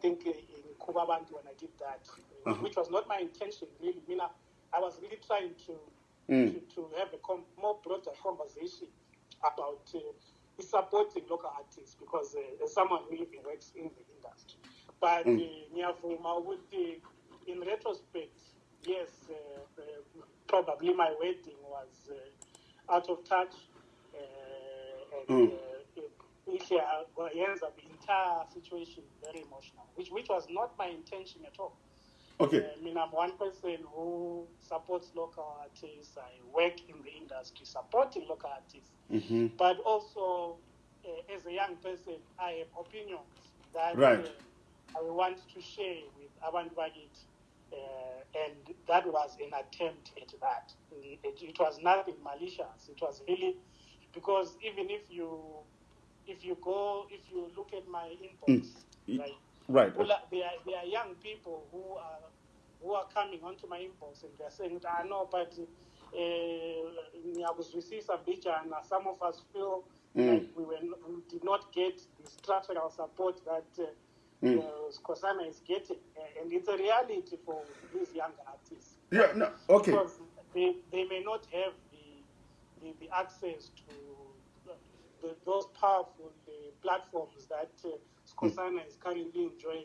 think uh, in Kubabantu when I did that, uh, Uh-huh. which was not my intention really. I mean, I, I was really trying to Mm. to, to have a com- more broader conversation about uh, supporting local artists because uh, someone who even works in the industry. But Mm. uh, in retrospect, yes, uh, uh, probably my wedding was uh, out of touch. Uh, and Mm. Uh, ends up the entire situation very emotional, which, which was not my intention at all. okay I mean, I'm one person who supports local artists. I work in the industry supporting local artists. mm-hmm. But also, uh, as a young person, I have opinions that Right. uh, I want to share with Avant Bagit. Uh, and that was an attempt at that. It, it was nothing malicious. It was really because even if you if you go if you look at my inbox, Mm. right, right there, are, there are young people who are who are coming onto my inbox and they're saying, I know, but uh, mbijana." some of us feel Mm. like we, were, we did not get the structural support that uh, Mm. uh, is getting. And it's a reality for these young artists. yeah no okay Because they, they may not have the, the, the access to the, those powerful uh, platforms that uh, Skosana is currently enjoying,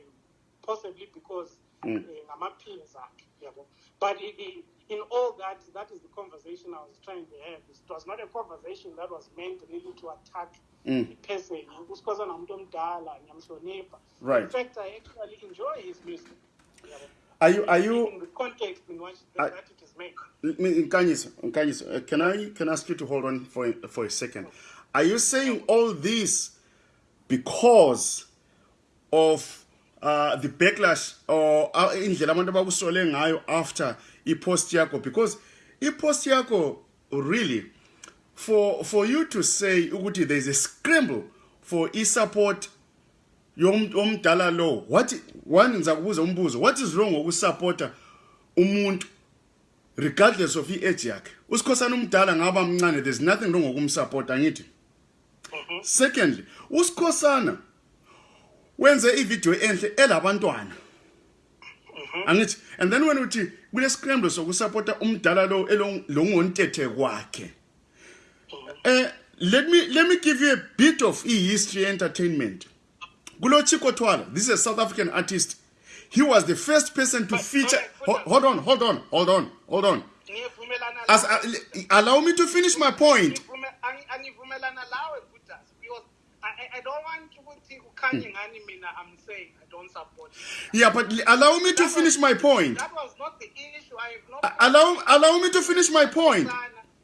possibly because Mm. uh. But in all that, that is the conversation I was trying to have. It was not a conversation that was meant really to attack Mm. the person. uSkhosana ngumuntu omdala, ngiyamhlonipha. Right. In fact, I actually enjoy his music. are you are you In the context in which I- that it is made. Uh, can I can I ask you to hold on for for a second? Are you saying all this because of uh, the backlash or uh, indlela abantu abakusole ngayo after i-post yakho? Because i-post yakho really for for you to say ukuthi there is a scramble for i-support yom- yomdala lo what one ngiza kubuza umbuzo what is wrong ngokusupporta umuntu regardless of i-age yakhe? Usikhosana umdala ngaba mncane there's nothing wrong ngokumsupport angithi secondly usikhosana. Wenze ivideo enhle elabantwana. Angithi and then when uthi kule scramble sokusupporta umdala lo elo- lo ngontethe kwakhe. Eh let me let me give you a bit of e-history entertainment. Kulo Chico Twala this is a South African artist. He was the first person to feature hold, hold on hold on hold on hold on. As, uh, allow me to finish my point Ngivume- angi- angivumelana lawe Butas, because I, don't want ukuthi kukhanye Hmm. ngani mina I'm saying I don't support it. yeah but allow me to That finish was- my point That was not the issue. I have no Uh, allow allow me to finish my point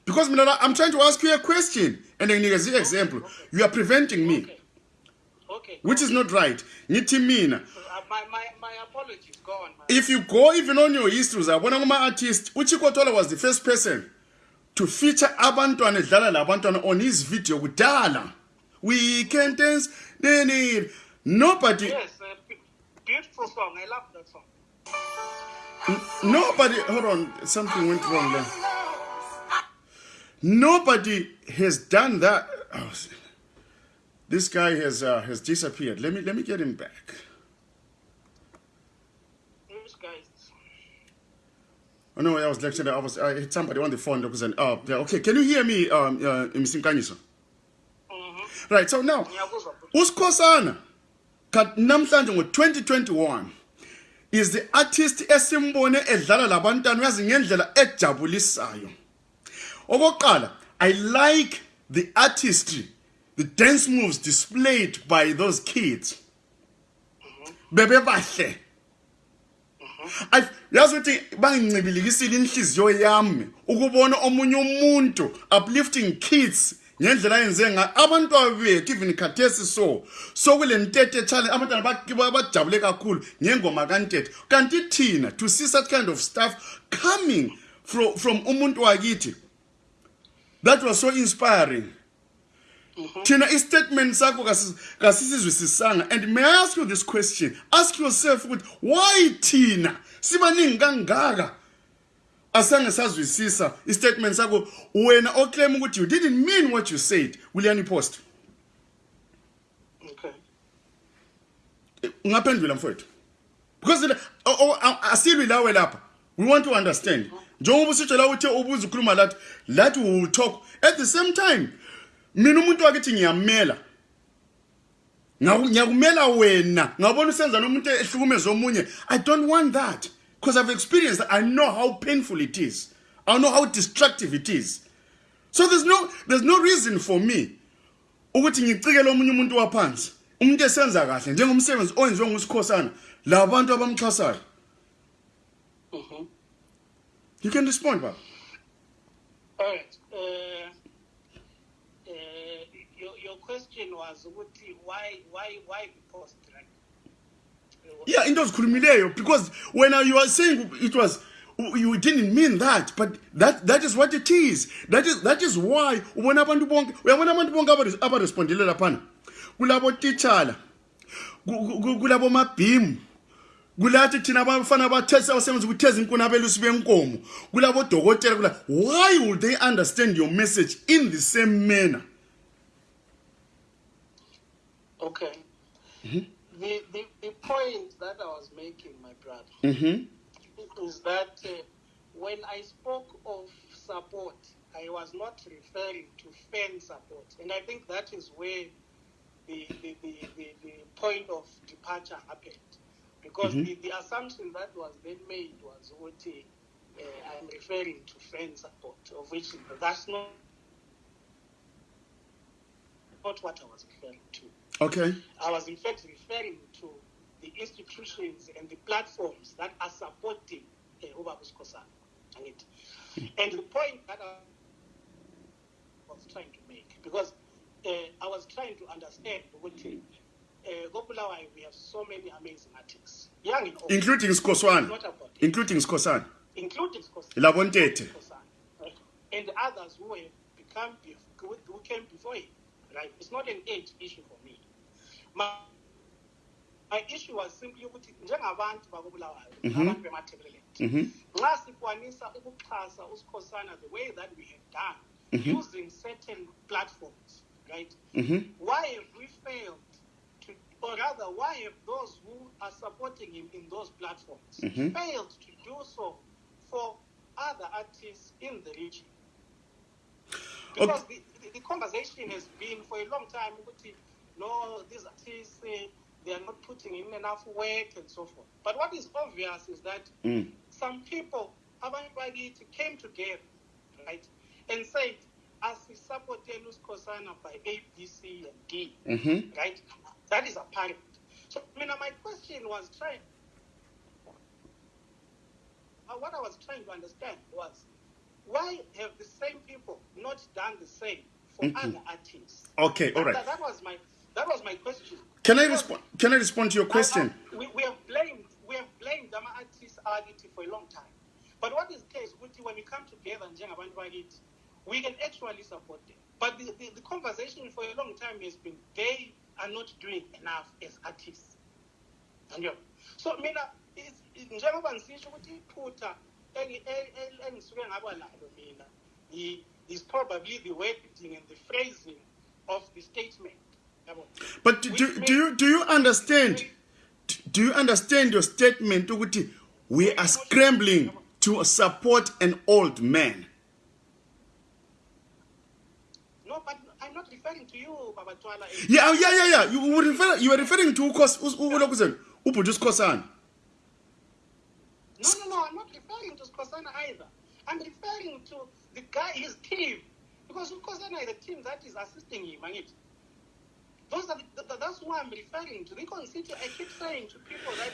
because mina I'm trying to ask you a question and nginikeza example you are preventing me Okay. Okay. which is not right ngithi mina Uh, my, my, my apologies. Go on, man. if you go even on your history uzabona kuma-artist uchiko tola was the first person to feature abantwana edlala labantwana on his video kudala we can dance neni nobody Yes, uh, beautiful song. I love that song. nobody hold on something went wrong there nobody has done that oh, this guy has uh, has disappeared let me let me get him back? Oh no, I was lecturing. I was. I had somebody on the phone. An. Oh, yeah, okay. Can you hear me, um, uh, Mr. Nkanyiso? Mm-hmm. Right. So now, Ngiyakuzwa. usikhosana kat namhlanje ngo-2021 is the artist esimbone edlala labantwana uyazi ngendlela ejabulisayo okokuqala i like the artistry the dance moves displayed by those kids bebebahle Ay, yazi ukuthi bangincibilikisile inhliziyo yami ukubona omunye umuntu uplifting kids ngendlela yenze nga abantwana bethu even khathesi so so kule ntete challenge abantwana bak- ba- bajabule kakhulu ngengoma kantete kanti thina to see such kind of stuff coming from, from umuntu wakithi that was so inspiring. Thina istatement sakho kasi- kasisizwisisanga and may i ask you this question? Ask yourself ukuthi why thina? Sibaningi kangaka? Asange sazwisisa istatement sakho wena oclaim ukuthi you didn't mean what you said will you post. Okay. ungaphendula mfowethu. Because le- o- o- a- asilwi lawe lapha. We want to understand. Njengoba usitshela ukuthi ubuza ukhuluma lathi lathi we will talk at the same time. Mina umuntu wakithi ngiyamela. Ngaku- ngiyakumela wena. Ngabona usenza nomuntu ehlukumeza omunye. I don't want that. Because i've experienced that i know how painful it is i know how destructive it is so there's no there's no reason for me ukuthi ngicikele omunye umuntu waphansi umuntu esenza kahle njengomsebenzi owenziwe ngusikhosana labantu abamxhasayo Mhm. you can respond baba All right. Uh, uh, your, your question was why why why the post yeah into ozikhulumileyo because when you are saying it was you didn't mean that but that that is what it is. That is that is why ubona abantu bonke uyabona abantu bonke abare- abarespondile laphana? Kulabo titshala ku- ku- kulabo mabhimu kulathi thina abafana abasebenza ukutheza inkuni abelusi benkomo kulabo dokotela kula why would they understand your message in the same manner? Okay. The, the the point that I was making, my brother, mhm is that uh, when I spoke of support, I was not referring to fan support, and I think that is where the the, the, the, the point of departure happened, because Mhm. the, the assumption that was then made was what uh, I'm referring to fan support, of which that's not not what I was referring to. Okay I was in fact referring to the institutions and the platforms that are supporting uh, Ubabus Kosan. And the point that I was trying to make, because uh, I was trying to understand what uh, we have so many amazing artists, young and old. including It's sikhosana not about it. including sikhosana including Kosan. Labo Ntete. Right? And others who have become who came before him. Right? It's not an age issue for. My, my issue was simply ukuthi njengabantu bakobulawayo Mhm. abantu bemathebeleland mhm nxa sikwanisa ukuxhasa usikhosana the way that we have done Mhm. using certain platforms right mhm why have we failed to, or rather, why have those who are supporting him in those platforms Mhm. failed to do so for other artists in the region? Because the, the, the conversation has been for a long time, ukuthi, no, these artists, they are not putting in enough work and so forth. But what is obvious is that mm. some people, abantu bakithi, came together, right, and said, as asisapoteni usikhosana by A, B, C, and D, mhm right? That is apparent. So, I mean, my question was trying, uh, what I was trying to understand was, why have the same people not done the same for Mhm. other artists? okay all right. That, that was my, that was my question. can i respond can i respond to your question I- I- we, we have blamed we have blamed ama artists akithi for a long time. But what is the case ukuthi when we come together njengabantu bakithi, we can actually support them. But the, the, the conversation for a long time has been they are not doing enough as artists. Anjalo. So mina is- njengoba ngisisho ukuthi iphutha engi- engisuke ngaba lalo mina i- is probably the wording and the phrasing of the statement. But do, do, do you do you understand? Do you understand your statement ukuthi we are scrambling to support an old man? No, but I'm not referring to you, Baba Twala. Yeah, yeah, yeah, yeah. You were referring you were referring to ukos ulokuzen ubhuti usikhosana. No, no, no, I'm not referring to Skosana either. I'm referring to the guy, his team. Because Skosana is the team that is assisting him, and it. Those are the, th- that's who I'm referring to. Constituent, I keep saying to people that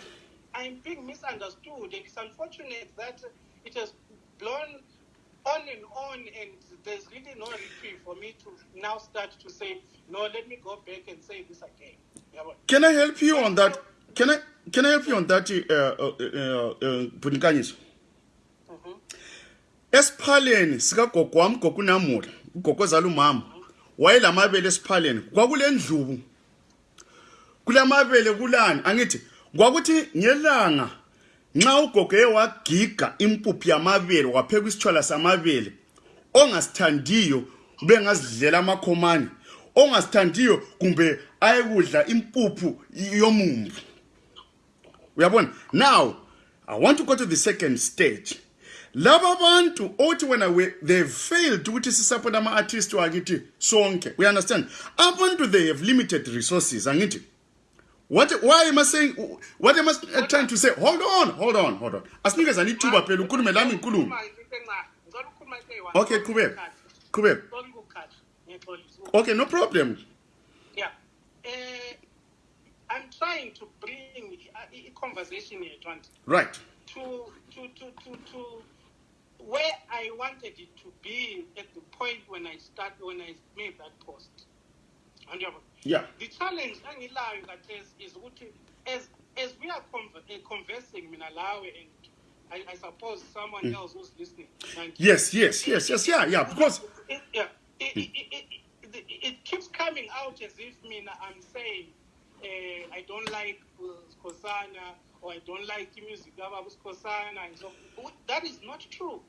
I'm being misunderstood, and it's unfortunate that it has blown on and on, and there's really no reprieve for me to now start to say, no, let me go back and say this again. Yeah, Can I help you on that? Can I can I help you on that uh uh uh, uh. Esiphaleni sika gogo wami gogo namuhla, ugogo ozala umama. Wayelamabele esiphaleni. Kwakulendlubu. Kulamabele kulani? Angithi kwakuthi ngelanga nxa ugogo ewagiga impuphu yamabele wapheka isitshwala samabele ongasithandiyo bengazidlela amakhomane ongasithandiyo kumbe ayekudla impuphu yomumbu uyabona now i want to go to the second stage laba bantu othi wena we- they've failed ukuthi sisupport ama-artist wakithi sonke. We understand? Abantu they have limited resources. Angithi what why am i saying what am i trying to say? Hold on hold on hold on. Asinikezani ithuba phela ukhulume lami ngikhulume ngicela ukukhuluma into eyi-one. okay qhubeka qhubeka. Ngicela ukukhatha, ngiyexolisa. okay no problem. Yeah. Uh, I'm trying to bring a, a conversation here, right. To, to, to, to, to where I wanted it to be at the point when I started, when I made that post. And you have- yeah. The challenge angilayo khathesi is ukuthi as as we are conver- uh, conversing mina lawe and I, I suppose someone else who's listening. Yes yes yes yes yeah yeah because it, yeah, it, it, it, it, it keeps coming out as if mina I'm saying uh, I don't like Skosana or I don't like music and so that is not true.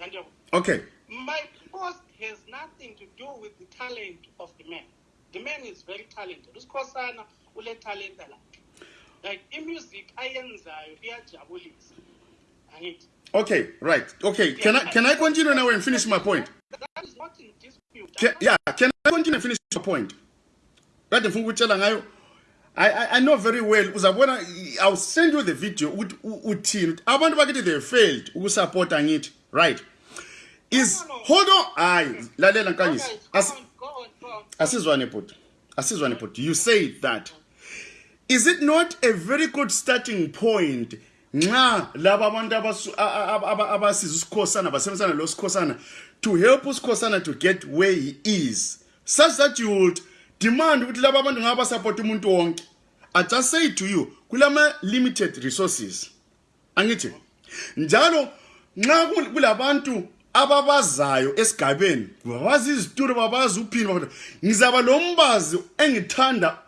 Uh, okay my post has nothing to do with the talent of the man. The man is very talented. Uskosana ule talent. Like i-music ayenzayo iyajabulisa. Angithi okay right okay can i can i continue now and finish my point that is not in dispute. Can, yeah, can I continue and finish your point? Kade ngifuna ukutshela ngayo I, I, I know very well uzabona I'll send you the video uthini ukuthi abantu bakithi they failed ukusupporta ngithi right? Is hold on hayi lalela nkanyisi As- on, go on, go on. asizwane bhuti asizwane bhuti. You say that. Is it not a very good starting point nxa laba abantu abasiza usikhosana basebenzisana lo sikhosana to help usikhosana to get where he is such that you would demand ukuthi laba abantu ngaba support umuntu wonke. I just say to you kulama limited resources. Angithi njalo nxa kul- kulabantu ababazayo esigabeni babazi izitulo babazi uphini babazi- ngizaba lo mbazi engithanda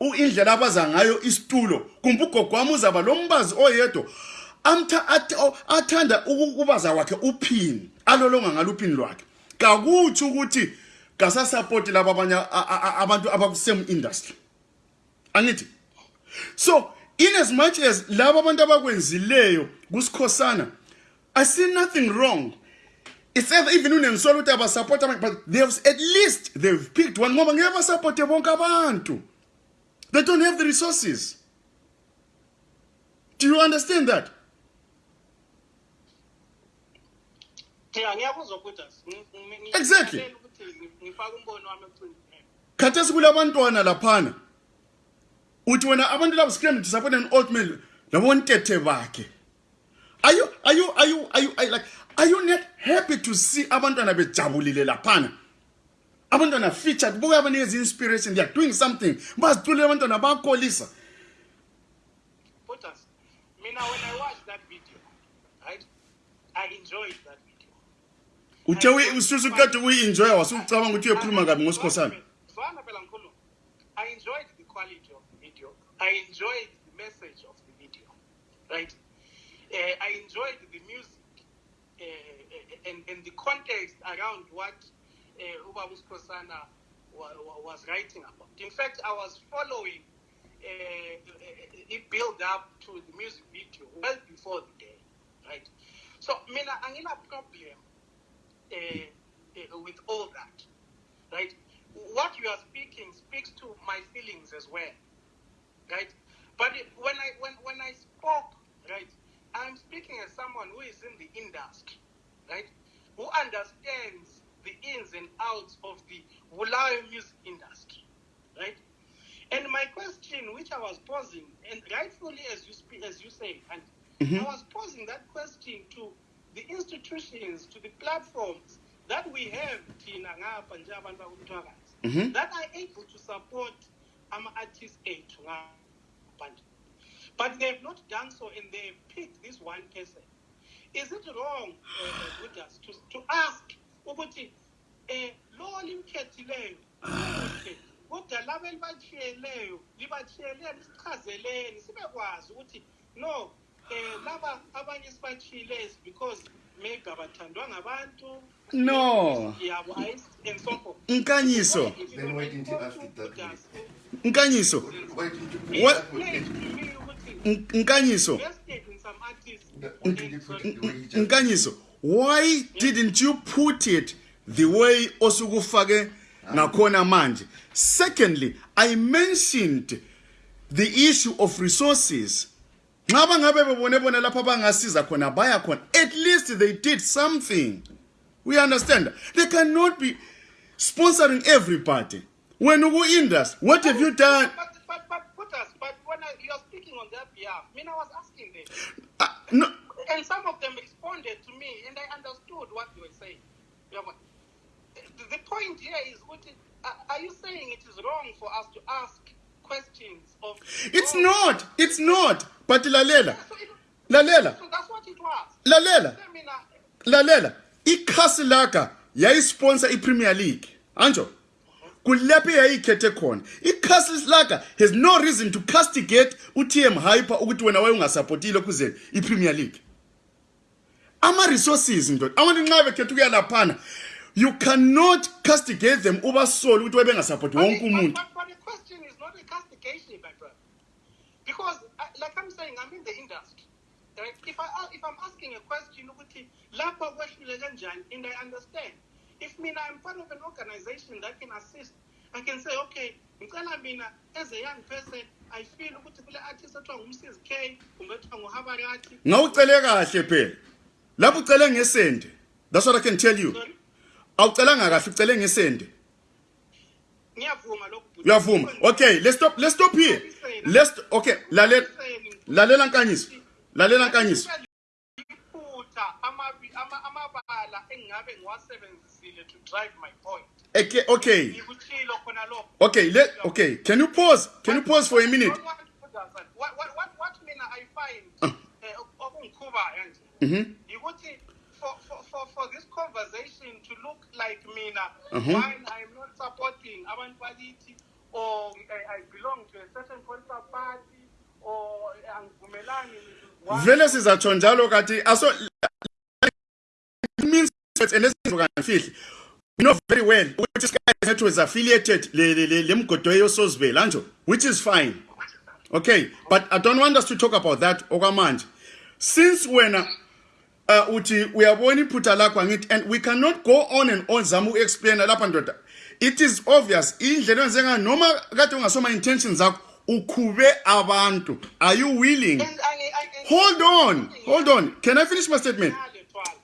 u- indlela abaza ngayo isitulo kumbe ugogo wami uzaba lo mbazi oyedwa amtha- ath- o- athanda uku- ukubaza kwakhe uphini alolonga ngalo uphini lwakhe. Kakuthi ukuthi kasasapoti laba abanye abantu abakusame industry. Angithi. So in as much as laba abantu abakwenzileyo kusikhosana i see nothing wrong. It's either even unengisola ukuthi abantu but they've at least they've picked one ngoba ngeke basupporte bonke abantu. They don't have the resources. Do you understand that? Exactly. Ngifake umbono wami ekucingweni. khathesi kulabantwana laphana uthi wena abantu labo scram to support an old man labontethe bakhe are you are you are you are you are you like are you not happy to see abantwana bejabulile laphana abantwana featured buka abanikeza inspiration they are doing something baziculele abantwana us. Mina, when I watched that video, right, I enjoyed that video. uthe uyi- ususu kade uyi-enjoya wasucabanga ukuthi uyokhuluma kabi ngosikhosana phela. I enjoyed the quality of the video. I enjoyed the message of the video, right? Uh, I enjoyed the music uh, and, and the context around what uh, Ubabus Kosana wa, wa, was writing about. In fact, I was following uh, it build up to the music video well before the day, right? So, mina angina problem uh, uh, with all that, right? What you are speaking speaks to my feelings as well, right? But it, when I when when I spoke, right, I'm speaking as someone who is in the industry, right, who understands the ins and outs of the Wulayo music industry, right? And my question, which I was posing, and rightfully as you speak, as you say, and I was posing that question to the institutions, to the platforms that we have thina ngapha nje abantu bakumthwakazi, that are able to support ama-artists ethu ngaphandle. But they've not done so, and they've picked this one person. Is it wrong uh, us to, to ask ukuthi eh lo limkhethileyo umuhle kodwa laba elibachiyeleyo libachiyeleni sichazeleni sibekwazi ukuthi no um laba abanye sibathiyile is because maybe abathandwa ngabantu. No. Yabo and so forth. Nkanyiso. Nkanyiso. Nkanyiso. nkanyiso. Why didn't you put it the way osukufake ngakhona manje? Secondly i mentioned the issue of resources. Nxa bangabe bebone bona khona baya khona. At least they did something. We understand. They cannot be sponsoring everybody. When uku industry, what have you done? Uh, no, And some of them responded to me, and I understood what they were saying. The, point here is, what is, are are you saying it is wrong for us to ask questions of? it's not. It's not. but lalela lalela lalela lalela. Ikhasilaka yayisponsor iPremier League anjo? Kulephi yayikhethe khona. Ikhasilaka has no reason to castigate uTM Hyper ukuthi wena wayungasupportile kuze iPremier League. Ama resources ndoda abantu nxa bekhethe ukuyalaphana you cannot castigate them ubasole ukuthi wayengasupporti wonke umuntu. But the question is not a castigation but like I'm saying, I'm in the industry. Right? If, I, a- if I'm asking a question, ukuthi, lapha kwehlule kanjani, and I understand. If mina, I'm part of an organization that can assist, I can say, okay, ngicela mina, as a young person, I feel ukuthi kule artist ethiwa ngumsis K, kumbe ethiwa nguhabarati. ngawucele kahle phela lapho ucele ngesende that's what i can tell you Sorry? awucelanga kahle ucele ngesende Uyavuma. Okay let's stop let's stop here. Let's okay lalela lalela nkanyiso lalela amabala ngiwasebenzisile to drive my point. Okay okay okay let okay can you pause can you pause for a minute? Don't want to put that aside. What- what- what- what mina i find okungikhubayo nje. Mhm. For, for, this conversation to look like mina Mhm. while i'm not supporting abantu bakithi or I, i belong to a certain political party or angivumelani with one- vele sizatsho njalo kathi aso it means that and lesifihli you know very well ukuthi isikhathi sethu is affiliated lemgodo yosozibela which is fine. Okay but i don't want us to talk about that okwamanje. Since wena uh, uthi uyabona iphutha lakho angithi and we cannot go on and on. Zama uku-explaina lapha ndoda. It is obvious. Indlela enzeka noma kade ungasoma intentions zakho ukhube abantu. Are you willing? Hold on. Hold on. Can i finish my statement?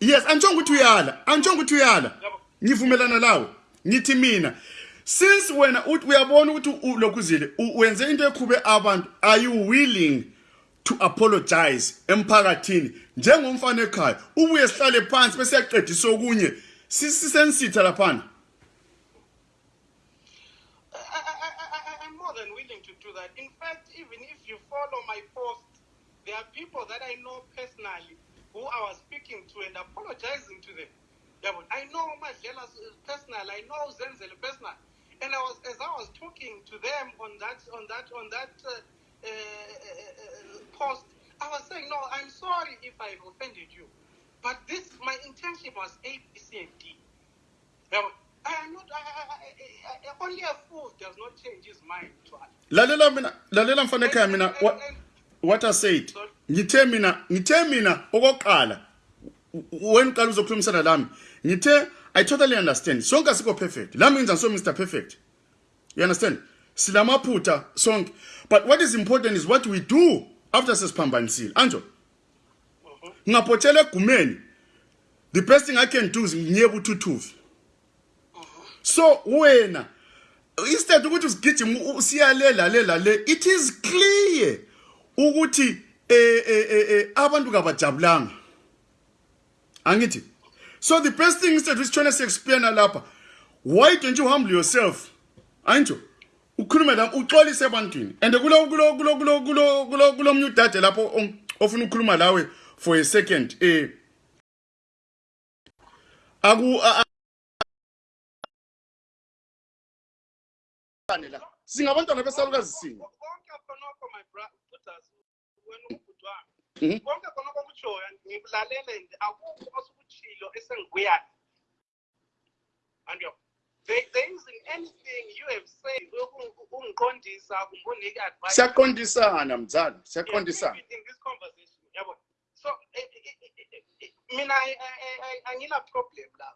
Yes antshongo ukuthi uyala. Antshongo ukuthi uyala. Ngivumelana lawo ngithi mina since wena uthi uyabona ukuthi u- lokhu uzile u- wenze into ekhube abantu are you willing to apologize emphakathini I'm more than willing to do that. In fact, even if you follow my post, there are people that I know personally who I was speaking to and apologizing to them. I know Madlela personal, I know Zenzel personal, and I was as I was talking to them on that on that on that uh, uh, uh, post, I was saying, no, I'm sorry if I've offended you, but this my intention was A, B, C, and D. But I am not. I, I, I, I, only a fool does not change his mind. Lalela mina lalela mina what, what i said. Ngithe mina ngithe mina okokuqala wena uqala uzokhulumisana lami ngithe i totally understand. Sonke asikho perfect. Lami ngenza so mr perfect. You understand? Silamaphutha sonke. But what is important is what we do after sesiphambanisile anjo ngingaphothela egumeni. The best thing i can do is ngiyeke uthuthuvi so wena instead ukuthi usigijima siyale lale lale it is clear ukuthi eh eh eh, eh abantu kabajabulanga. Angithi so the best thing instead usitshona siexplain lapha why don't you humble yourself? Anjo ukhulume la uxolise ebantwini. And kulo kulo kulo kulo kulo kulo kulo mnye udade lapho om- ofuna ukukhuluma lawe for a second eh. Aku a- a- la singabantwana besalukazi sinye konke khonokho my brothers wena ubhuti Mhm. wami konke khonokho kutshoyo ngikulalele nje akukho osukutshilo esengikuyani andiyo They, there isn't anything you have said uku- ukungiqondisa kumbe unike advice siyaqondisana mzala siyaqondisana this conversation yabo. So eh, eh, eh, mina I- I- I- I- angina problem la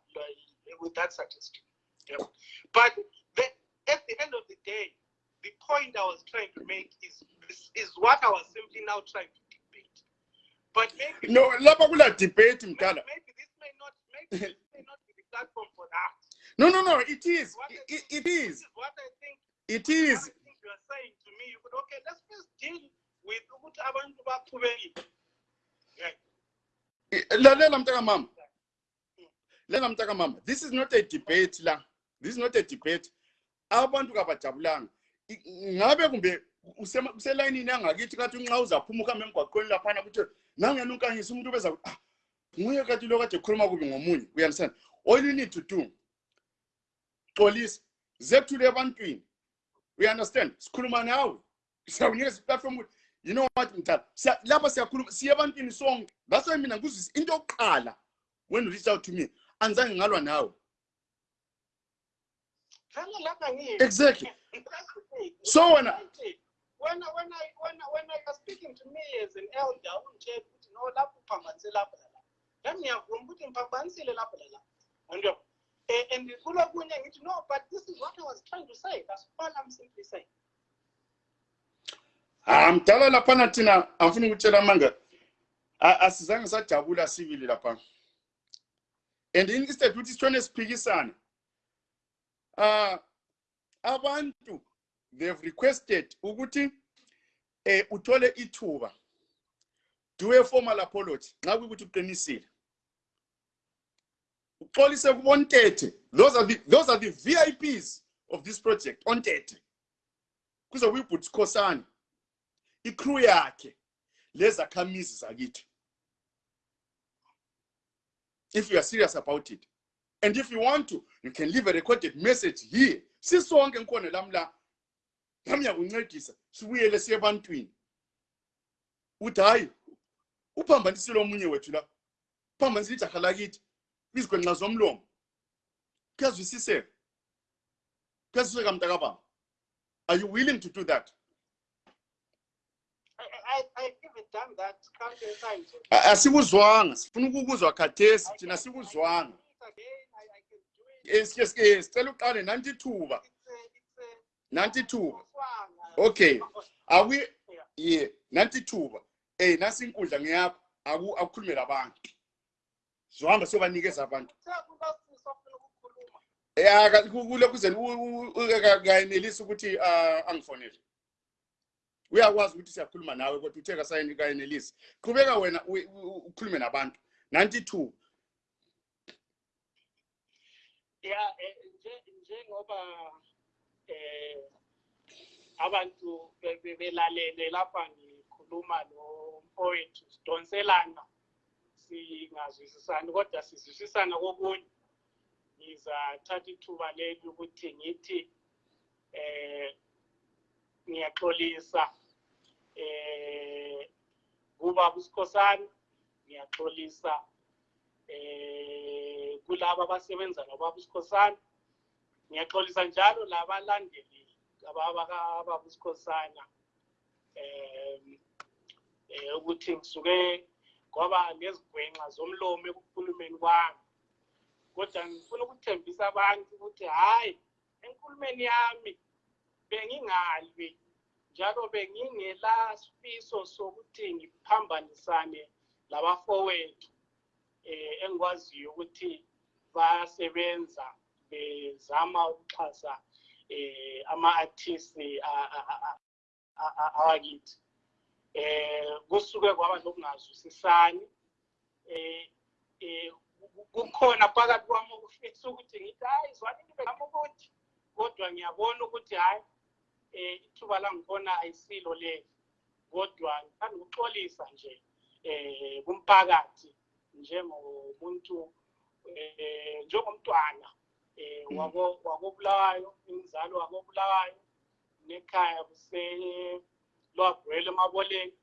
with that suggestion yabo. But the, at the end of the day the point i was trying to make is is, is what i was simply now trying to debate. But maybe no lapha kula debate mdala. maybe this may not maybe this may not be the platform for that no no no it is. What it, I- it- is. what i think it is. I think you are saying to me. You could okay let's first deal with ukuthi abantu baqhubekile yeah lalela mntaka mama. Lela mntaka mama. This is not a debate la. This is not a debate. Abantu kabajabulanga. Ngabe kumbe uselayinini yangakithi kathi nxa uzaphuma ukuhambe emgwaqweni laphana kuthi nangena unkanyisa umuntu beza ah, nguye kathi lo kade ekhuluma kubi ngomunye. You understand. All you need to do xolisa zethule ebantwini we understand. Sikhuluma nawe siyawunikeza iplatform ukuthi you know what mthala siya- lapha siyakhuluma siye ebantwini sonke. That's why mina ngizwisa into yokuqala when you reach out to me anzange ngalwa nawe. Vele lapha ngiyini. exactly. That's the thing. So when I- when I- when I when I- when I was speaking to me as an elder ungitshela ukuthi no lapho uphambanise lapho lala nami ngiyavuma ukuthi ngiphambanisile lapho lala Yabo? Eh, and kulokunye ngithi no but this is what I was trying to say. That's all I'm simply saying. Ah mdala laphana thina angifuna ukutshela amanga a- asizange sajabula sibili lapha. And in- instead ukuthi sithone siphikisana ah abantu they've requested ukuthi eh uthole ithuba. Do a formal apology. Nxa kuyikuthi uqinisile. Uxolise kubontete those are the those are the VIPs of this project ontete kuze kuyibhuti sikhosana icrew yakhe lezakhamizi zakithi if you are serious about it and if you want to you can leave a recorded message here. Sisonke ngikhona lami la lami yakuncedisa sibuyele siye ebantwini. Uthi hayi uphambanisile omunye wethu la uphambanisile ijaha lakithi izigwenxa zomlomo. Kuyazwisiseka kuyazwisiseka mntakababa are you willing to do that? Asikuzwanga sifuna ukukuzwa khathesi thina sikuzwanga sicela uqale nanti ithuba nanti ithuba okay. Awi ye nanti ithuba um nasi inkundla ngeyapho akukhulume labantu sizohamba siyobanikeza abantu. Ya kule kuze kayenelisi ukuthi angifonele. Uyakwazi ukuthi siyakhuluma nawe kodwa uthe kayenelisi. Qhubeka wena ukhulume nabantu. Ninety two ya e, njengoba um abantu belalele lapha ngikhuluma lo mfowethu sidonselana singazwisisani kodwa sizwisisana kokunye. Ngizathatha ithuba leli ukuthi ngithi eh ngiyaxolisa eh kuba usikhosana ngiyaxolisa eh kulabo abasebenza nobaba usikhosana ngiyaxolisa njalo labalandeli ababa usikhosana eh eh ukuthi ngisuke kwaba nezigwenxa zomlomo ekukhulumeni kwami kodwa ngifuna ukuthembisa abantu ukuthi hayi enkulumeni yami bengingalwi njalo bengingela sifiso sokuthi ngiphambanisane labafowethu eh engikwaziyo ukuthi bayasebenza bezama ukuxhasa eh ama-artists a- a- a- a- a- awakithi eh kusuke kwaba lokungazwisisani eh eh ku- kukhona phakathi kwami okufisa ukuthi ngithi hayi zwanini bezama ukuthi. Kodwa ngiyabona ukuthi hayi eh ithuba langikhona ayisilo leli kodwa ngithanda ukuxolisa nje eh kumphakathi njengomuntu eh njengomntwana eh Mm. wako wakobulawayo ingizalo wakobulawayo nekhaya kuse lwagwele emaboleni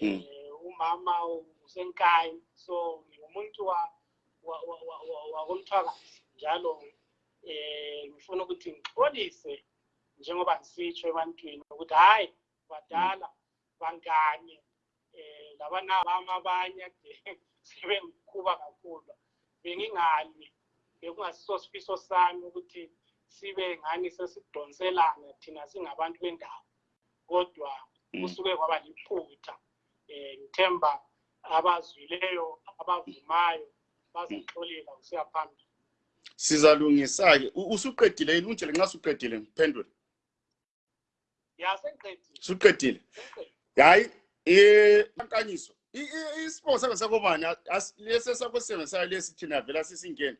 Hmm. eh umama usenkayi so ngingumuntu wa wa- wa- wa- wa- wakomthwakazi njalo eh ngifuna ukuthi ngixolise njengoba ngisitsho ebantwini ukuthi hayi badala bangane eh labana mama abanye kade sebengikhuba kakhulu bengingali bekungasiso sifiso sami ukuthi sibe ngani sesidonselana thina singabantu bendawo kodwa. Kusuke kwaba liphutha eh ngithemba abazwileyo abavumayo bazoxolela kusiya phambili sizalungisa-ke usuqedile yini unjele nxa suqedile ngiphendule yasengiqedile suqedile sengiqedile hayi um ankanyiso isipho sake sakobani lesi esakosebenzisayo lesi thina vela sisingene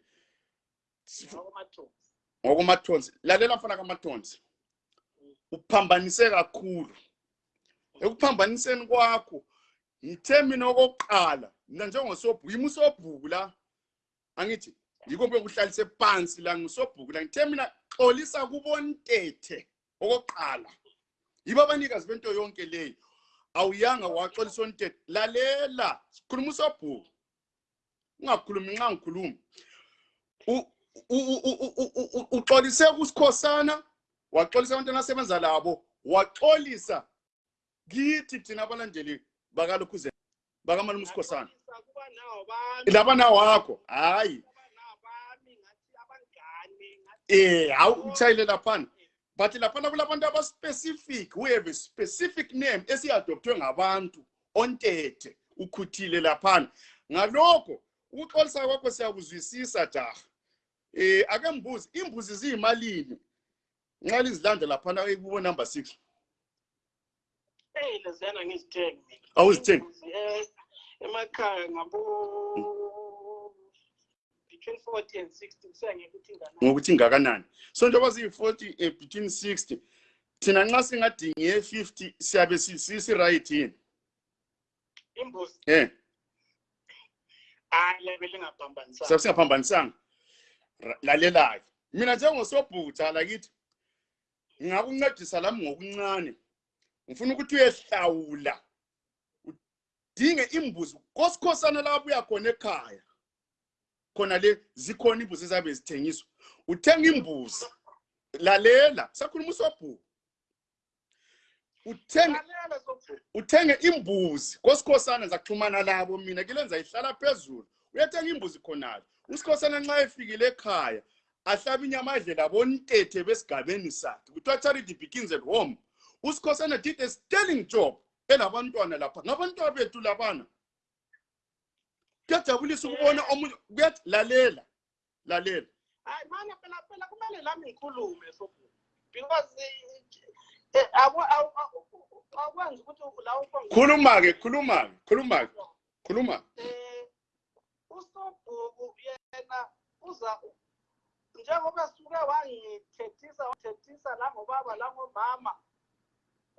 ngokumathonsi lalela mfana kamathonsi uphambanise kakhulu ekuphambaniseni kwakho ngithe mina okokuqala mina njengosobhuku yimi usobhuku la angithi yikho bekuhlalise phansi la ngisobhuku la ngithe mina xolisa kubontethe okokuqala yibo abanikazi bento yonke leyo awuyanga waxolisa ontethe lalela sikhuluma usobhuku ungakhulumi nxa ngikhuluma uxolise kusikhosana waxolisa abantu asebenza labo waxolisa kithi thina abalandeli bakalokhuze bakamali musikhosana Ngiyaqolisa kuba nawo bami. Laba nawakho hayi. Eh hawu utshayile laphana. But laphana kulabantu abaspecific we have a specific name esiadoptwe ngabantu ontethe ukhuthile laphana. Ngalokho ukuxolisa kwakho siyakuzwisisa jaha. Eh ake mbuzi imbuzi ziyimalini? Nxa lizilanda laphana kubo number 6 hey leziyana ngizithengi mina Awuzithengi? Imbuzi, eh, emakhaya ngabo between 40 and 60 kusengeke ukuthi ingana ngokuthi ingakanani. So njengoba ziyi-40 eh, between 60 thina nxa singadinge 50 siyabe si- sisi-right yini? Imbuzi. Um hayi lebe lingaphambanisana siyabe singaphambanisanga? Lalela-ke. Mina njengosobhuta lakithi ngingakuncedisa lami ngokuncane. Ngifuna ukuthi uyehlawula. Udinge imbuzi. Kosikhosana la abuya khona ekhaya khona le zikhona imbuzi ezabe zithengiswa uthenga imbuzi. Lalela sakhuluma usobhuku. Uthenge uthenge imbuzi. Kosikhosana zakuxhumana labo mina kilenza ihlala phezulu. Uyathenga imbuzi khonalo usikhosana nxa efikile ekhaya ahlaba inyama adle labontethe besigabeni sakhe. Kuthiwa charity begins at home. Usikhosana did a sterling job elabantwana lapha ngabantwana bethu labana. Kuyajabulisa ukubona omunye kuyathi lalela lalela. Hayi manje phela phela kumele lami ngikhulume because eh, eh, awu- akwenzi ukuthi la khuluma-ke khuluma-ke khuluma-ke khuluma eh usobhuku yena uza njengoba suke wangithethisa wangithethisa la ngobaba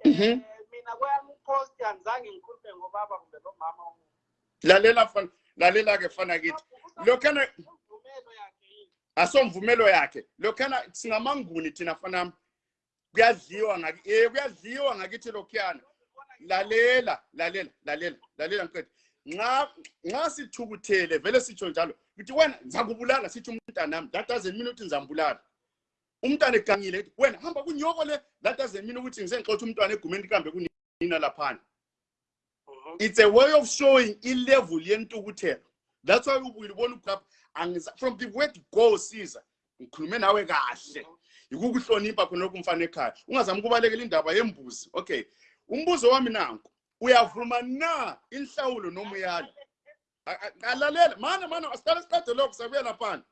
mina kweyami upost angizange ngikhulume ngobaba kumbe nomama omunye. Lalela fana lalela-ke fana kithi. Lokhana imvumelo yakhe yini? Asomvumelo yakhe. Lokhana singamanguni thina fanami kuyadliwa ngaki eh kuyadliwa ngakithi lokhuyana. Lalela lalela lalela lalela ngiqede nxa nxa sithukuthele vele sitsho njalo. Ukuthi wena ngizakubulala sithi umntanami that doesn't mean ukuthi ngizambulala umntwana egangile ethi wena hamba kunyoko le. That doesn't mean ukuthi ngisengixotsha umntwana egumeni kambe kunina laphana. Mhm. it's a way of showing ilevel yentukuthelo. That's why ubuyibona lapha angiza from the word go siza ngikhulume nawe kahle. Yikukuhlonipha khona kumfana ekhaya. Ungazami ukubalekela indaba yembuzi. Okay umbuzo wami nanku uyavuma na inhlawulo noma uyala? A- a- alalela mana mana asiqale siqede lokho sabuya laphana.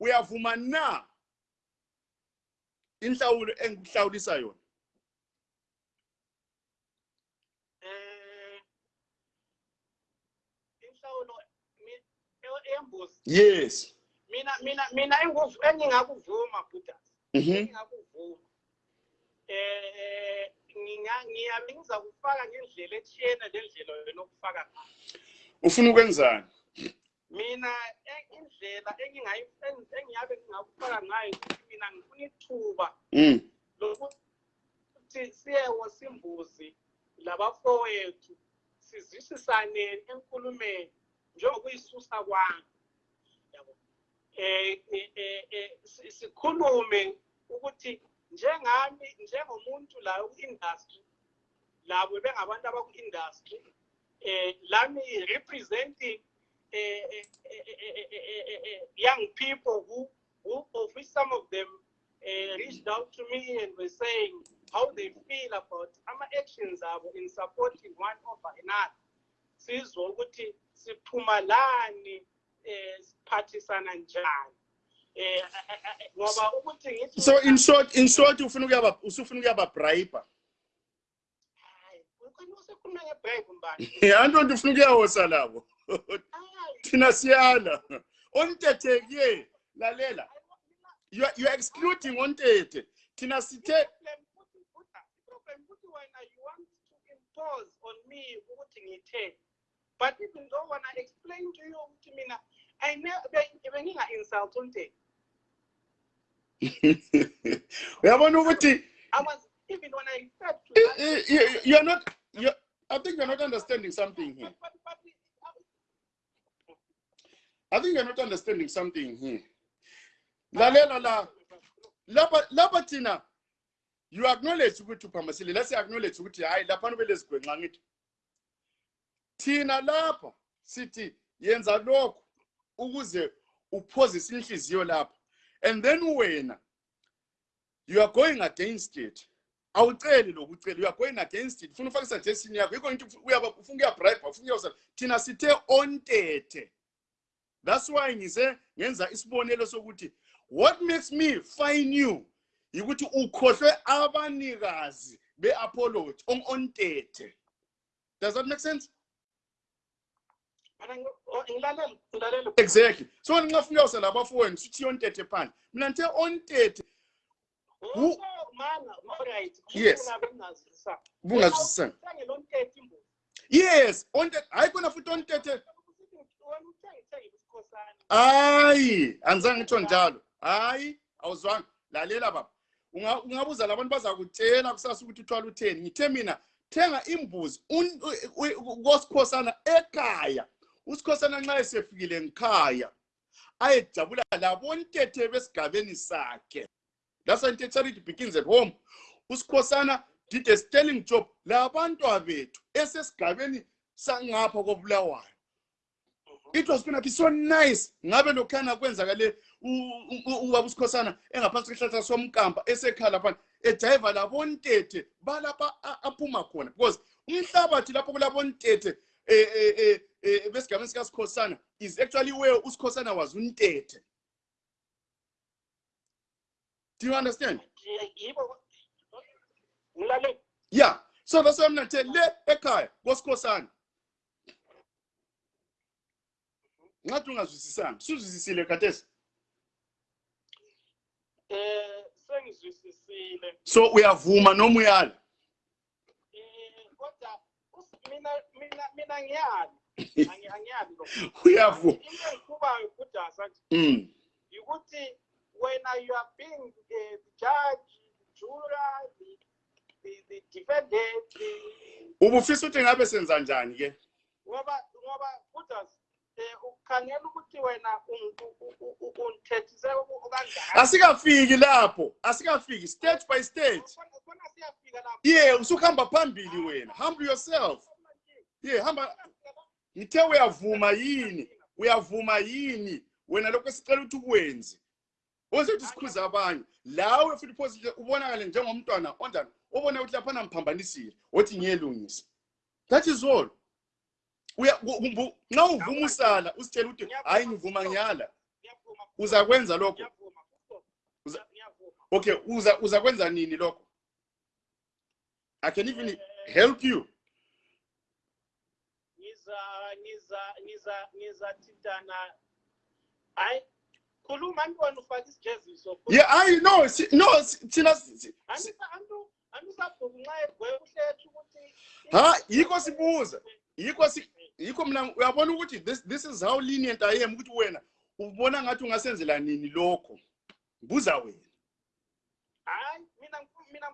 Uyavuma na inhlawulo engikuhlawulisa yona? Eh e- eyembuzi yes. Mina mina mina engingakuvuma buda. Mhm. Engingakuvuma. Eh ngiyabe ngizakufaka ngendlela ethiyene lendlela wena okufaka ufuna ukwenzani? Mina e- indlela engiyabe ngingakufaka ngayo mina ngifuna ithuba mm. lokuthi siyewo simbuzi labafowethu sizwisisane enkulumeni njengokuyisusa kwami. Yabo. Si- sikhulume ukuthi njengami njengomuntu la ku-industry labo bengabantu abaku-industry eh lami representing eh, eh, eh, eh, eh, eh, eh, young people who, who of which some of them uh, reached out to me and were saying how they feel about our actions in supporting one over another sizwe ukuthi siphumalani eh siphathisana njani eh eh, eh, ngoba ukuthi ngithi so in short in short ufuna ukuyaba usufuna ukuyaba bribe hayi ukhona usekhuluma ngebribe mbani antonto ufuna ukuyawosa labo thina siyala ontetheke lalela. You are, you are excluding ontete thina sithe problem ukuthi Buddha, problem ukuthi wena you want to impose on me ukuthi ngithe but even though when I explain to you ukuthi mina I never benginga insult unte uyabona ukuthi I was even when I referred to i- i- i- you're not you I think you're not understanding something here. but, but, but, I think you're not understanding something here. Lalela la lapha thina you acknowledge ukuthi uphamasile let's acknowledge ukuthi hayi lapha ubele sigwenxa ngithi thina lapha sithi yenza lokho ukuze uphozise inhliziyo lapha. And then wena you are going against it. Awuceli lokucela you are going against it. Ufuna ufake suggestion yakho. Yikho ngithi uyaba ufuna ukuyabribe ufuna ukuyawusala thina sithe ontete that's why ngize ngenza isibonelo sokuthi what makes me fine you yikuthi ukhohlwe abanikazi be-apology ontete does that make sense? Oh, exactly. So nxa funa uyawusala abafowenu sithi ontete phandle mina ngithe ontete Oh, Yes. Bungazwisisanga. Wena uthenge lo ntethe imbuzi. yes ontete hayi khona futhi ontete Hayi anzange ngitsho njalo. Hayi awuzwanga. Lalela baba. Unga- ungabuza labantu bazakutshela kusasa ukuthi uthwala utheni. Ngithe mina thenga imbuzi kosikhosana ekhaya. Usikhosana nxa esefikile ngikhaya ayejabula labontethe besigabeni sakhe. That's why charity begins at home. Usikhosana did a sterling job labantwa bethu esesigabeni sangapha kobulawayo. It was gonna be so nice. Ngabe lokhana kwenzakale ubaba usikhosana engaphansi kwesihlahla somkampa esekhala phana ejayiva labontete balapha aphuma khona. Because umhlabathi lapho kulabontete eh, eh, eh, besigabeni sikasikhosana is actually where usikhosana was untete do you understand? Yeah. So that's why mina ngithe le ekhaya kosikhosana ngathi ungazwisisanga suzwisisile khathesi Eh sengizwisisile. so uyavuma noma uyala Eh kodwa us- mina mina mina ngiyali. Angi- Angiyali lo. uyavuma Into engikubayo Buddha sathi mm. ukuthi wena you are being uh, the judge, the juror, the, the, the defendant, the, ubufisa ukuthi ngabe senza njani ke ngoba ngoba Buddha eh ukhangela ukuthi wena unthethise kanjani. asikafiki lapho asikafiki stage by stage. Khona- khona siyafika lapho. yeah usukuhamba phambili wena humble yourself. Yeah hamba ngithe uyavuma yini? Uyavuma yini? Wena lokho esicela ukuthi ukwenze. Ozothi sikhuza abanye. Lawe futhi phosile ubonakale njengomntwana onjani obona ukuthi laphana ngiphambanisile othi ngiyelungisa. That is all. Nxa uvuma usala usitshela ukuthi hayi ngivuma ngiyala. Uzakwenza lokho? Uza- okay uza uzakwenza nini lokho? I can even help you. Ngiza ngiza ngiza ngizathintana hayi khuluma ntwana ufake isijeziso. Yeah i know si- no thina ukuthi ha yikho sibuza yikho si yikho mina uyabona ukuthi this this is how lenient i am ukuthi wena ubona ngathi ungasenzela nini lokho? Buza wena. Hayi mina mina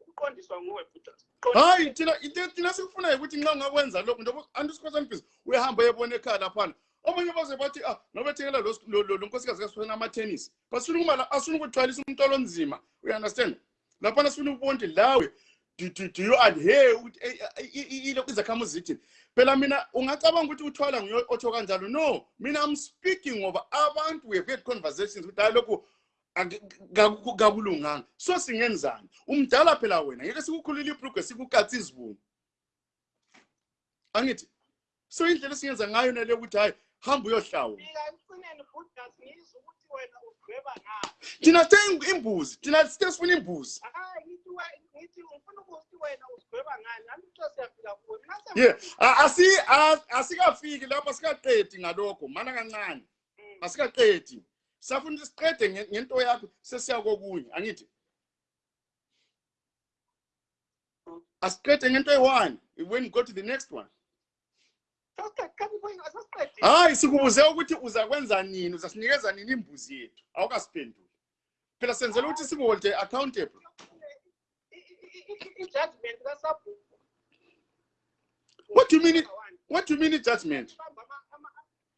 ukuqondiswa nguwe buda hayi thina thina sikufunayo ukuthi nxa ungakwenza lokho njengoba antisikhosa mbhizi uyahamba uyebona ekhaya laphana. Abanye baze bathi ah nobethekela lo lo- lo- lo nkosikazi kasifana ama-tennis basifuna ukuma asifuna ukuthwalisa umntwalo onzima uyanderstand laphana sifuna ukubona ukuthi lawe do, do, do you adhere ukuthi eh, eh, i- ilokhu izakhamuzi zithini? Phela mina ungacabanga ukuthi uthwala nguye otsho kanjalo? No mina i'm speaking ngoba abantu we have had conversations ukuthi hayi lokhu ak- kaku- kakulunganga. So singenzani? Umdala phela wena ngeke sikukhulula ibhrugwe sikukatsa izibungu angithi so indlela esingenza ngayo nale ukuthi hayi hamba ngaphi. thina sithe imbuzi thina sithe sifuna imbuzi ngithi ngifuna ukuthi wena udweba ngani. Nami kuthiwa siyafika kuwe. Mina asikafiki lapho asikaqedi ngalokho mana kancane Mm. asikaqedi safuna ukuthi siqede nge- ngento yakho sesiya kokunye angithi asiqede ngento eyi-one when we go to the next one hayi sikubuze ukuthi uzakwenza nini uzasinikeza nini imbuzi yethu awukasiphenduli phela senzela ukuthi sikuholde accountable i- i- i- i-judgment kaSabhu. What do you mean? what do you mean i-judgment Bamba ama- ama-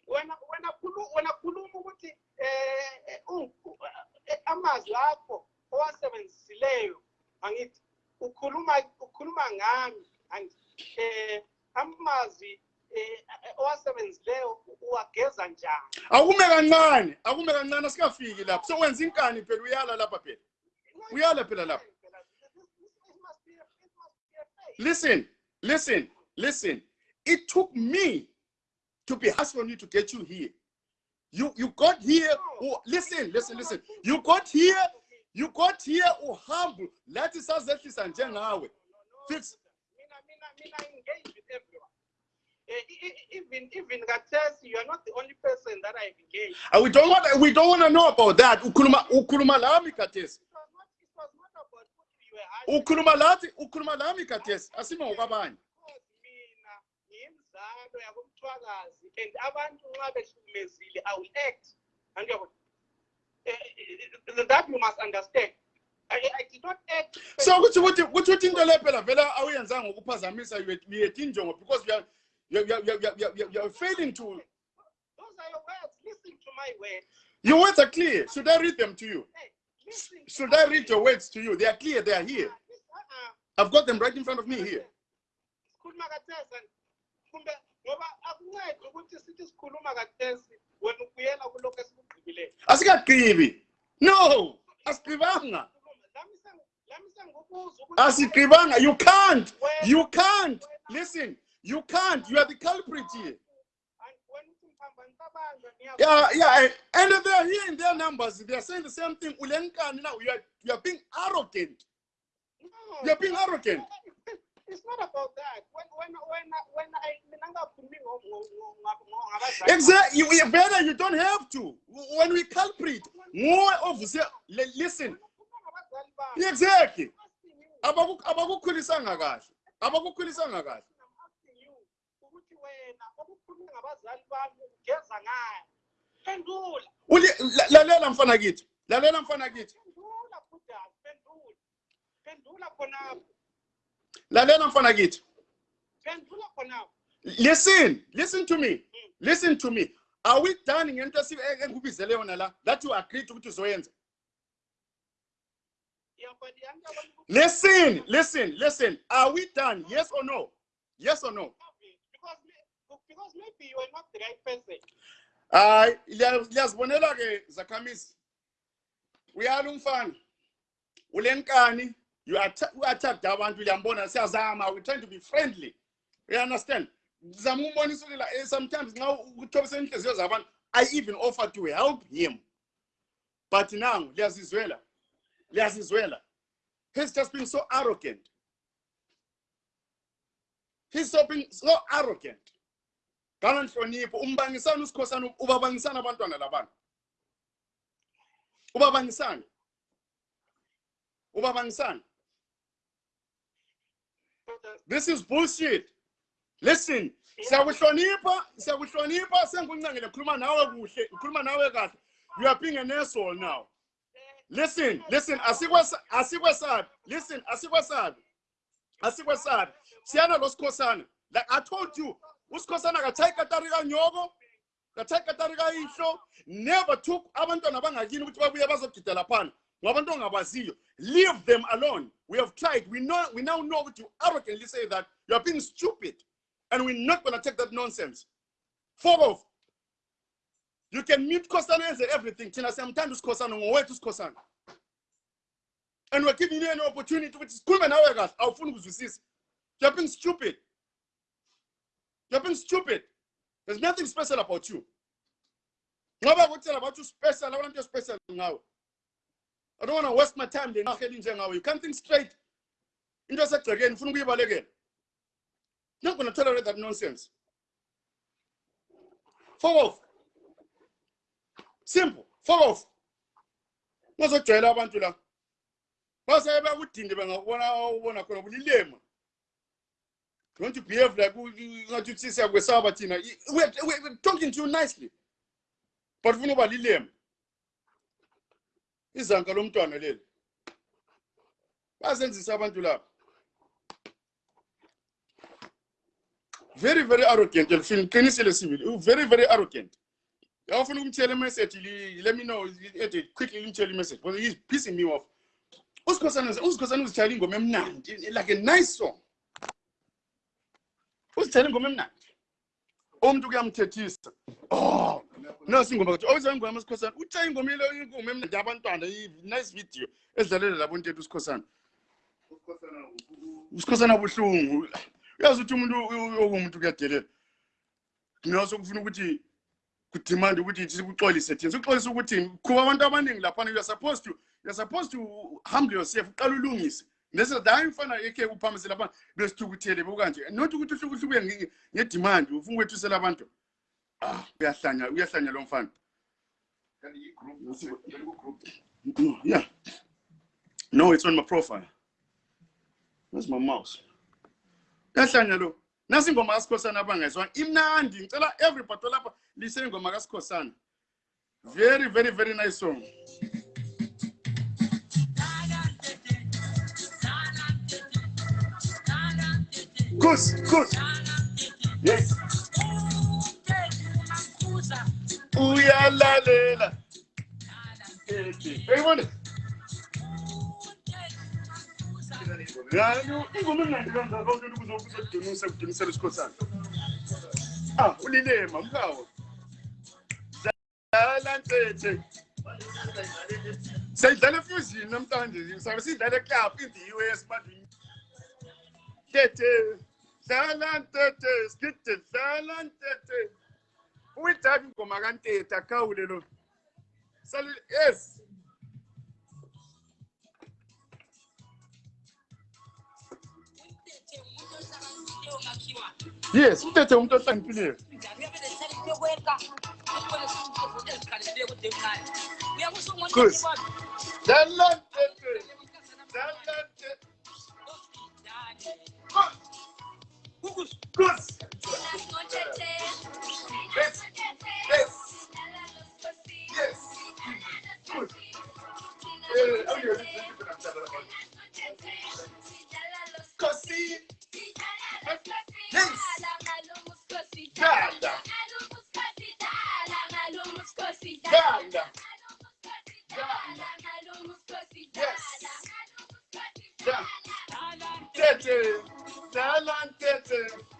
wena wena khulu- wena khuluma ukuthi eh, eh, u- u- eh, amazwi akho owasebenzisileyo angithi ukhuluma ukhuluma ngami angithi eh, amazwi eh, owasebenzisileyo uwageza njani akume kancane akume kancane asikafiki lapho so wenza inkani phela uyala lapha phela Uyala phela lapha. Listen listen listen. It took me to be harsh on you to get you here. You you got here oh, listen listen listen. You got here you got here uhumble lathi sazehlisa njengawe. Fix. mina mina mina engage with everyone. Eh, even even Katesi, you are not the only person that I've engaged. Uh, we don't want we don't want to know about that. Ukhuluma ukhuluma lami khathesi It was not, it was not about what you were asking. Ukhuluma ukhuluma lami khathesi asime ngokwabanye. Because mina ngiyimzalo yakumthwakazi and abantu nxa behlukumezile i will act. And eh, eh, eh, that you must understand. I, I did not act. So kuthi ukuthi kuthi ukuthi into le phela vele awuyenzanga ngokuphazamisa injongo because you are you are, you are, you are, you are, failing to those are your words. Listen to my words. Your words are clear. Should i read them to you? Hey, should i read your words. to you? They are clear they are here. I've got them right in front of me here. Sikhuluma kathesa kumbe ngoba akuncedi ukuthi sithi sikhuluma kathesi wena ubuyela kulokho esikugqibileyo asikagqibi. No asigqibanga. Lami sengu- lami asigqibanga. You can't. You can't. listen you can't. You are the culprit here And wena uthi mphambani kabanjwa niya- yeah yeah and they are here in their numbers they are saying the same thing ulenkani now you are you are being arrogant No, You're being arrogant. It's not about that. When when when when I Exactly. You, better. You don't have to. When we culprit, more of the listen. Wena ukhuluma ngabazali bami. Exactly. I'm asking you. Abaku- abakukhulisanga kahle abakukhulisanga kahle I'm asking you ukuthi wena okukhuluma bami ugeza ngayo. Phendula. Lalela mfana kithi lalela mfana kithi Phendula Buddha. Phendula. Phendula khonapho. lalela mfana kithi Phendula khonapho. listen listen to me mm. listen to me are we done ngento engikubizele yona la that you agreed ukuthi uzoyenza Iyabhadi yanti abantu ukuthi- listen listen listen are we done yes or no yes or no because maybe are hayi liya- liyazibonela ke zakhamisi uyala umfana ulenkani you atta- u-attacked abantu liyambona siyazama we are trying to be friendly. You understand? Zama umbonisa ukuthi eh, sometimes nxa ukuthobisa inhliziyo zabantu i even offer to help him. But now liyazizwela liyazizwela he's just been so arrogant. He's so being so arrogant kanganhlonipho umbangisana usikhosana ubabangisana abantwana labantu ubabangisana ubabangisana this is bullshit. Listen siyakuhlonipha siyakuhlonipha senguncengele khuluma nawe kuhle ngikhuluma nawe kahle. You are being an asshole now. Listen listen asikwesa- asikwesabi listen asikwesabi asikwesabi siyana lo sikhosana like i told you usikhosana akachayi katari kanyoko ngathatha katari kayihlo never took abantwana bangakini ukuthi babuye bazogida laphana ngabantu ongabaziyo. Leave them alone. We have tried. We know we now know ukuthi you arrogantly say that. You are being stupid. And we're not going to take that nonsense. Fuck off. You can mute Kosana and everything. Thina siyamthanda usikhosana ngowethu usikhosana. And we're giving you an opportunity ukuthi sikhulume nawe kahle. Awufuni ukuzwisisa. You're being stupid you're being stupid. There's nothing special about you. Ngoba kutshela bathi uspecial abantu special ngawe. I don't want to waste my time lenaheli njengawe you can't think straight. Into esegcekeni ufuna ukuyibalekela. Not going to tolerate that nonsense. Fuck off. Simple. Fuck off. Ngazojwayela abantu la. Base bakudinde bengakubona ubona khona bulilema you want to behave like ngathi uthi siyakwesaba thina we're, we're talking to you nicely. But ufuna uba lilema izanka lomntwana leli. Bazenzisa abantu laba. Very very arrogant elifini qinisile sibili. Very very arrogant. Awufuna ukumtshela imessage let me know ethi quickly limtshela imessage because he's pissing me off. Usikhosana usikhosana uzitshayela ingoma emnandi like a nice song uzitshayela ingoma emnandi. Umuntu kuyamthethisa. Oh nasi ingoma kathi oyizwa ingoma usikhosana utshaye ingoma ile ingoma emnandi abantwana nice video edlalela labo ntethu usikhosana. Usikhosana buhlungu. Uyazi ukuthi umuntu okumuntu kuyadelela mina sokufuna ukuthi kudemand ukuthi sikuxolise thina. Sikuxolise ukuthi kuba abantu abaningi laphana you're supposed to you're supposed to humble yourself uqala ulungise. Nese hayi mfana ekhe uphamise laphana besithukuthele bokanje not ukuthi uhlukuhluke ngedemand ufuna ukwethusela abantu. Ah uyahlanya uyahlanya lo mfana. Yeah. No it's on my profile. Where's my mouse. Uyahlanya lo. Nasi ingoma kasikhosana abangayizwanga imnandi ngicela everybody lapha lise ingoma kasikhosana very very very nice song good, good. Yes. uyalalela uyayibona ingoma engandi ah ulilema mkawo dlala ntethe siyidlala badini. Tete. Dlala ntete, skite dlala ntete. Uyidlala ingoma kantete akawule lo. Sali yes. Yes, uthethe umuntu ohlakaniphile. Kus. Dlala ntete. Kus. Kus. Yes. Yes. Yes. Yes. Dada. Yes. Da. Tete.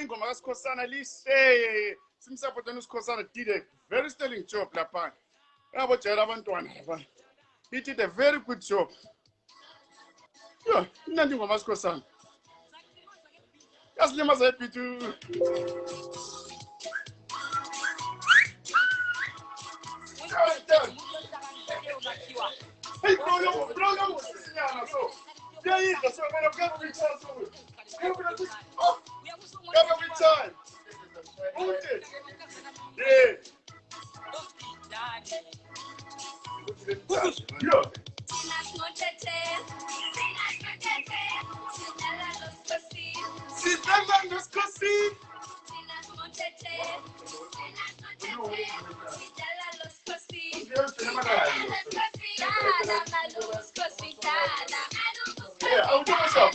Ingoma kasikhosana lihle simsapotani usikhosana did a very sterling job laphana abantwana laphana he did a very good job yo ingoma yasilimaza ebhithi Hey, bro, bro, yo, sinyana, so. Kuyithanda, so. Kuyabe kuyi- oh, Ude. Yeah. Yo. Sidlala ngesikhosini. Yeah, myself.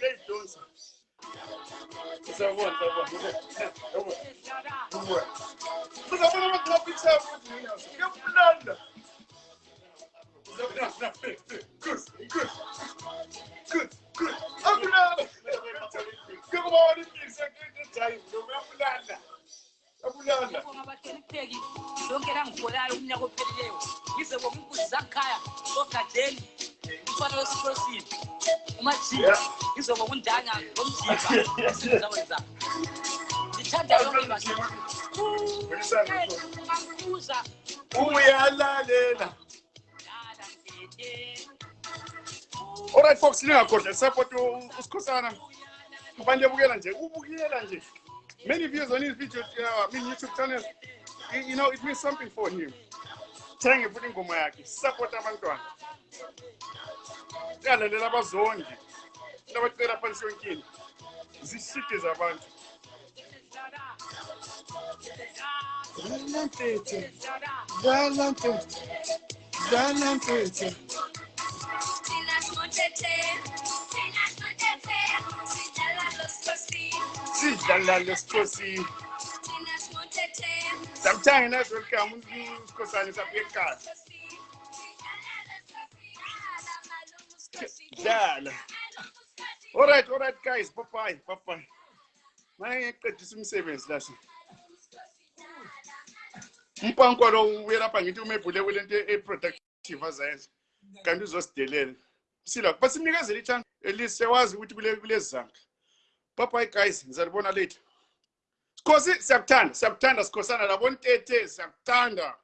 isikhathi sezami. Sitonga ukanyiswa. Yala mthetho. Yala mthetho. Kusindako wasa. Wala kwa wena zero sisinyana lo akayibulala. Beyidonsa. Sabona sabona. Sabona. Uzabona abantu bapitha ukuthi mina ngiyabulala. Uzabona. Kus, kus. Kus, kus. Abulala. Kuba wani pizza kujayi, ngiyabulala. Abulala. abahlonipheki lonke langigolayo umnyaka ophelileyo yize bomumbuzi zakhaya ogajeni umfana wesikhosini umajiya Yeah. yizobo kundanya ngomjiba esizawenza ndithanda yonke babuza Uyalalela. Alright folks, lingakhohlwa support usikhosana. Abantu ebukela nje, ubukela nje. Many views on his video, uh, I mean YouTube channel. You, you know, it means something for him. Thenge futhi ingoma yakhe, support abantwana. ingalalela abazongi into abacela phansi yonkini zishide zabantu. Dlala mfethu dlala mfethu dlala mfethu sidlala lesikhosi. Samthange nazolukama usikhosane sabuye ekhaya dala. Olright olright guys. Papayi papayi mayeqedisa umsebenzi lase umpanko lo uyelapha ngithi umebhule kulento e-productive e-, azayenza kanti uzosidelela. Msila basimnikezele ithanda elise wazi ukuthi kulezi zanga papayi guys. Ngizalibona later. Sikhosi siyakuthanda siyakuthanda sikhosana labo ntete siyakuthanda.